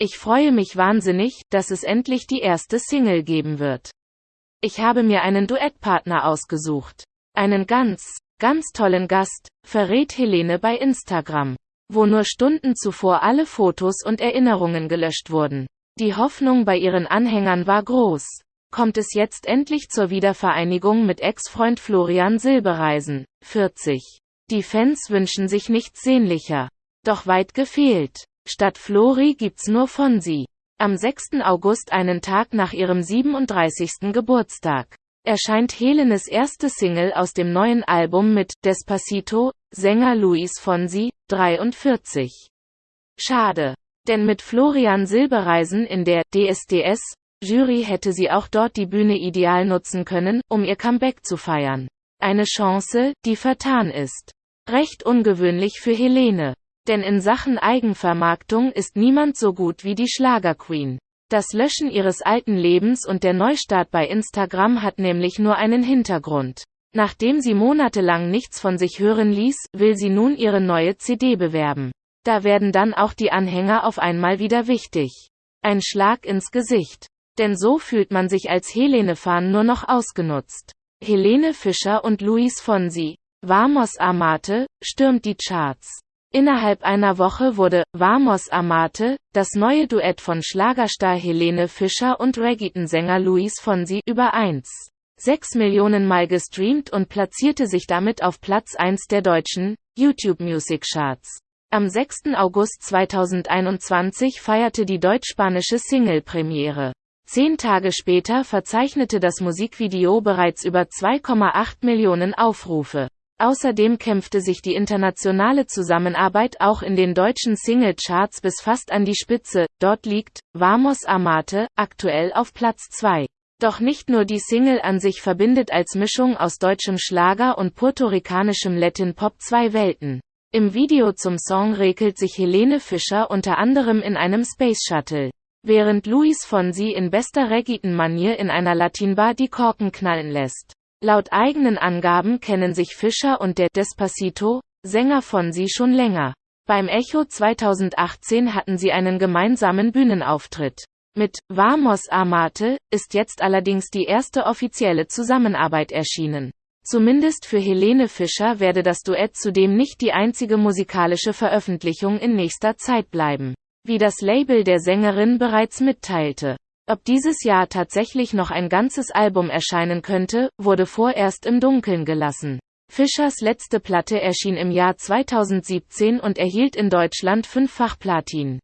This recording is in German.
Ich freue mich wahnsinnig, dass es endlich die erste Single geben wird. Ich habe mir einen Duettpartner ausgesucht. Einen ganz, ganz tollen Gast, verrät Helene bei Instagram, wo nur Stunden zuvor alle Fotos und Erinnerungen gelöscht wurden. Die Hoffnung bei ihren Anhängern war groß. Kommt es jetzt endlich zur Wiedervereinigung mit Ex-Freund Florian Silbereisen, 40. Die Fans wünschen sich nichts sehnlicher. Doch weit gefehlt. Statt Flori gibt's nur Fonsi. Am 6. August einen Tag nach ihrem 37. Geburtstag erscheint Helenes erste Single aus dem neuen Album mit Despacito, Sänger Luis Fonsi, 43. Schade. Denn mit Florian Silbereisen in der DSDS Jury hätte sie auch dort die Bühne ideal nutzen können, um ihr Comeback zu feiern. Eine Chance, die vertan ist. Recht ungewöhnlich für Helene. Denn in Sachen Eigenvermarktung ist niemand so gut wie die Schlagerqueen. Das Löschen ihres alten Lebens und der Neustart bei Instagram hat nämlich nur einen Hintergrund. Nachdem sie monatelang nichts von sich hören ließ, will sie nun ihre neue CD bewerben. Da werden dann auch die Anhänger auf einmal wieder wichtig. Ein Schlag ins Gesicht. Denn so fühlt man sich als Helene-Fan nur noch ausgenutzt. Helene Fischer und Luis Fonsi, Vamos Amate, stürmt die Charts. Innerhalb einer Woche wurde Vamos Amate, das neue Duett von Schlagerstar Helene Fischer und Reggaeton-Sänger Luis Fonsi über 1. 6 Millionen Mal gestreamt und platzierte sich damit auf Platz 1 der deutschen YouTube Music Charts. Am 6. August 2021 feierte die deutsch-spanische Single-Premiere. Zehn Tage später verzeichnete das Musikvideo bereits über 2,8 Millionen Aufrufe. Außerdem kämpfte sich die internationale Zusammenarbeit auch in den deutschen Singlecharts bis fast an die Spitze, dort liegt Vamos Amate aktuell auf Platz 2. Doch nicht nur die Single an sich verbindet als Mischung aus deutschem Schlager und puerto-ricanischem Latin Pop zwei Welten. Im Video zum Song regelt sich Helene Fischer unter anderem in einem Space Shuttle. Während Luis Fonsi in bester Reggaeton-Manier in einer Latinbar die Korken knallen lässt. Laut eigenen Angaben kennen sich Fischer und der Despacito, Sänger von sie schon länger. Beim Echo 2018 hatten sie einen gemeinsamen Bühnenauftritt. Mit Vamos Amate ist jetzt allerdings die erste offizielle Zusammenarbeit erschienen. Zumindest für Helene Fischer werde das Duett zudem nicht die einzige musikalische Veröffentlichung in nächster Zeit bleiben. Wie das Label der Sängerin bereits mitteilte. Ob dieses Jahr tatsächlich noch ein ganzes Album erscheinen könnte, wurde vorerst im Dunkeln gelassen. Fischers letzte Platte erschien im Jahr 2017 und erhielt in Deutschland fünffach Platin.